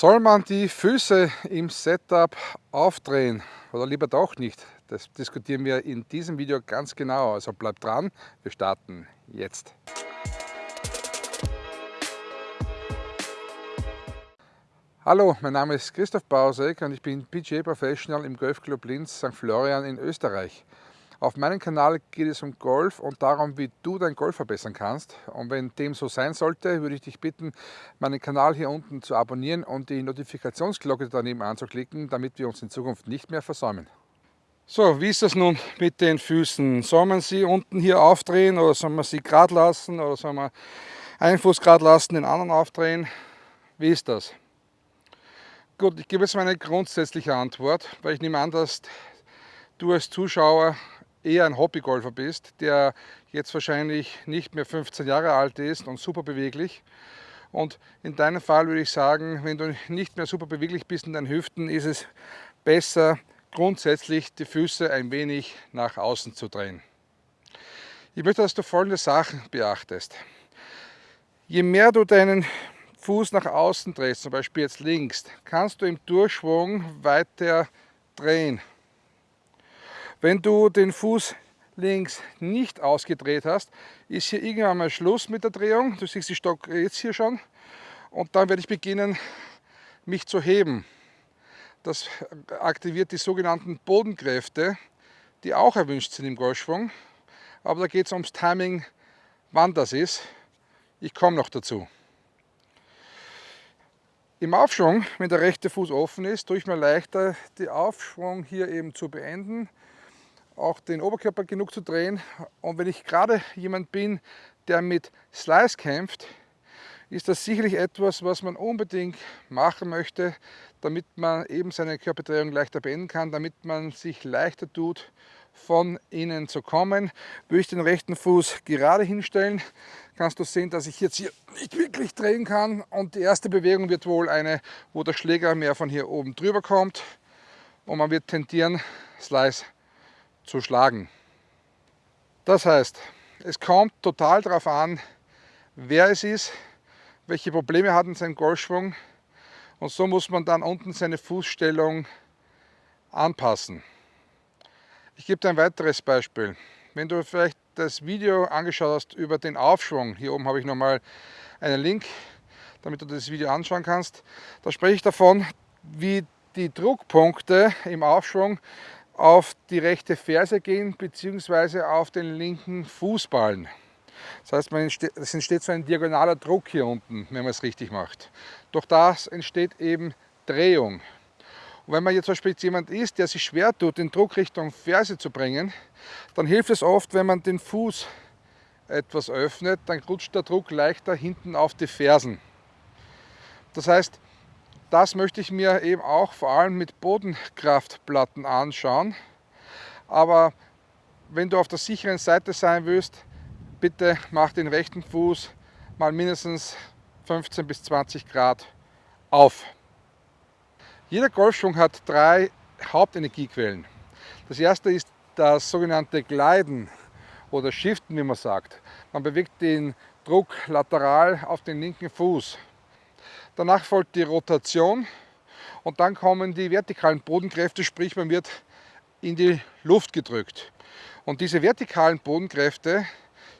Soll man die Füße im Setup aufdrehen oder lieber doch nicht? Das diskutieren wir in diesem Video ganz genau, also bleibt dran, wir starten jetzt. Hallo, mein Name ist Christoph Bausek und ich bin PGA Professional im Golfclub Linz St. Florian in Österreich. Auf meinem Kanal geht es um Golf und darum, wie du dein Golf verbessern kannst. Und wenn dem so sein sollte, würde ich dich bitten, meinen Kanal hier unten zu abonnieren und die Notifikationsglocke daneben anzuklicken, damit wir uns in Zukunft nicht mehr versäumen. So, wie ist das nun mit den Füßen? Soll man sie unten hier aufdrehen oder soll man sie gerade lassen oder soll man einen Fuß gerade lassen, den anderen aufdrehen? Wie ist das? Gut, ich gebe jetzt meine grundsätzliche Antwort, weil ich nehme an, dass du als Zuschauer eher ein Hobbygolfer bist, der jetzt wahrscheinlich nicht mehr 15 Jahre alt ist und super beweglich. Und in deinem Fall würde ich sagen, wenn du nicht mehr super beweglich bist in deinen Hüften, ist es besser, grundsätzlich die Füße ein wenig nach außen zu drehen. Ich möchte, dass du folgende Sachen beachtest. Je mehr du deinen Fuß nach außen drehst, zum Beispiel jetzt links, kannst du im Durchschwung weiter drehen. Wenn du den Fuß links nicht ausgedreht hast, ist hier irgendwann mal Schluss mit der Drehung. Du siehst die Stock jetzt hier schon. Und dann werde ich beginnen, mich zu heben. Das aktiviert die sogenannten Bodenkräfte, die auch erwünscht sind im Golfschwung. Aber da geht es ums Timing, wann das ist. Ich komme noch dazu. Im Aufschwung, wenn der rechte Fuß offen ist, tue ich mir leichter, den Aufschwung hier eben zu beenden auch den Oberkörper genug zu drehen. Und wenn ich gerade jemand bin, der mit Slice kämpft, ist das sicherlich etwas, was man unbedingt machen möchte, damit man eben seine Körperdrehung leichter beenden kann, damit man sich leichter tut, von innen zu kommen. Würde ich den rechten Fuß gerade hinstellen, kannst du sehen, dass ich jetzt hier nicht wirklich drehen kann. Und die erste Bewegung wird wohl eine, wo der Schläger mehr von hier oben drüber kommt. Und man wird tendieren, Slice zu schlagen. Das heißt, es kommt total darauf an, wer es ist, welche Probleme hat in seinem Golfschwung und so muss man dann unten seine Fußstellung anpassen. Ich gebe dir ein weiteres Beispiel. Wenn du vielleicht das Video angeschaut hast über den Aufschwung, hier oben habe ich nochmal einen Link, damit du das Video anschauen kannst, da spreche ich davon, wie die Druckpunkte im Aufschwung auf die rechte Ferse gehen bzw. auf den linken Fußballen. Das heißt, es entsteht so ein diagonaler Druck hier unten, wenn man es richtig macht. Durch das entsteht eben Drehung. Und wenn man jetzt zum Beispiel jemand ist, der sich schwer tut, den Druck Richtung Ferse zu bringen, dann hilft es oft, wenn man den Fuß etwas öffnet, dann rutscht der Druck leichter hinten auf die Fersen. Das heißt, das möchte ich mir eben auch vor allem mit Bodenkraftplatten anschauen. Aber wenn du auf der sicheren Seite sein willst, bitte mach den rechten Fuß mal mindestens 15 bis 20 Grad auf. Jeder Golfschwung hat drei Hauptenergiequellen. Das erste ist das sogenannte Gleiten oder Shiften, wie man sagt. Man bewegt den Druck lateral auf den linken Fuß. Danach folgt die Rotation und dann kommen die vertikalen Bodenkräfte, sprich man wird in die Luft gedrückt. Und diese vertikalen Bodenkräfte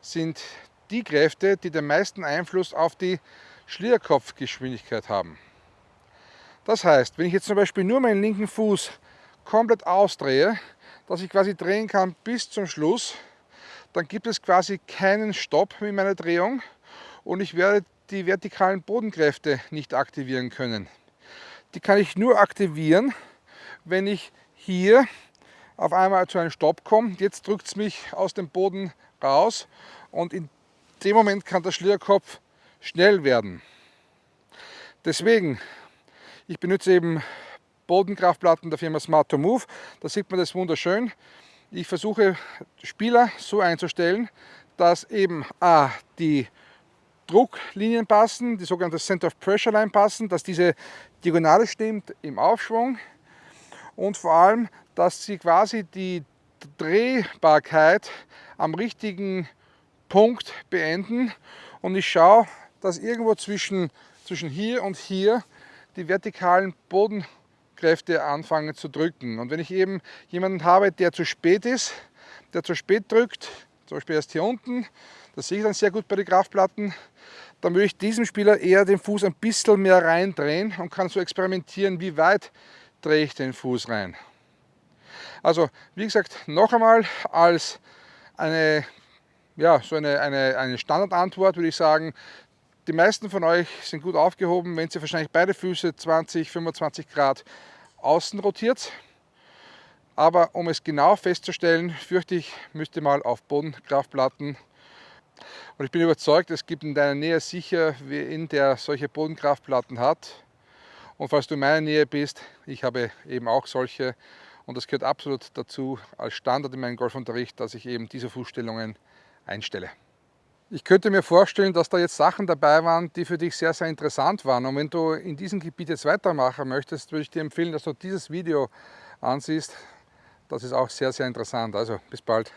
sind die Kräfte, die den meisten Einfluss auf die Schlierkopfgeschwindigkeit haben. Das heißt, wenn ich jetzt zum Beispiel nur meinen linken Fuß komplett ausdrehe, dass ich quasi drehen kann bis zum Schluss, dann gibt es quasi keinen Stopp mit meiner Drehung und ich werde die vertikalen Bodenkräfte nicht aktivieren können. Die kann ich nur aktivieren, wenn ich hier auf einmal zu einem Stopp komme. Jetzt drückt es mich aus dem Boden raus und in dem Moment kann der Schlierkopf schnell werden. Deswegen, ich benutze eben Bodenkraftplatten der Firma Smart 2 Move. Da sieht man das wunderschön. Ich versuche Spieler so einzustellen, dass eben A, die Drucklinien passen, die sogenannte Center of Pressure Line passen, dass diese Diagonale stimmt im Aufschwung und vor allem, dass sie quasi die Drehbarkeit am richtigen Punkt beenden und ich schaue, dass irgendwo zwischen, zwischen hier und hier die vertikalen Bodenkräfte anfangen zu drücken. Und wenn ich eben jemanden habe, der zu spät ist, der zu spät drückt, zum Beispiel erst hier unten, das sehe ich dann sehr gut bei den Kraftplatten, dann würde ich diesem Spieler eher den Fuß ein bisschen mehr reindrehen und kann so experimentieren, wie weit drehe ich den Fuß rein. Also wie gesagt, noch einmal als eine, ja, so eine, eine, eine Standardantwort würde ich sagen, die meisten von euch sind gut aufgehoben, wenn sie wahrscheinlich beide Füße 20, 25 Grad außen rotiert. Aber um es genau festzustellen, fürchte ich, müsst ihr mal auf Bodenkraftplatten und ich bin überzeugt, es gibt in deiner Nähe sicher wen, der solche Bodenkraftplatten hat. Und falls du in meiner Nähe bist, ich habe eben auch solche und das gehört absolut dazu als Standard in meinem Golfunterricht, dass ich eben diese Fußstellungen einstelle. Ich könnte mir vorstellen, dass da jetzt Sachen dabei waren, die für dich sehr, sehr interessant waren. Und wenn du in diesem Gebiet jetzt weitermachen möchtest, würde ich dir empfehlen, dass du dieses Video ansiehst. Das ist auch sehr, sehr interessant. Also bis bald.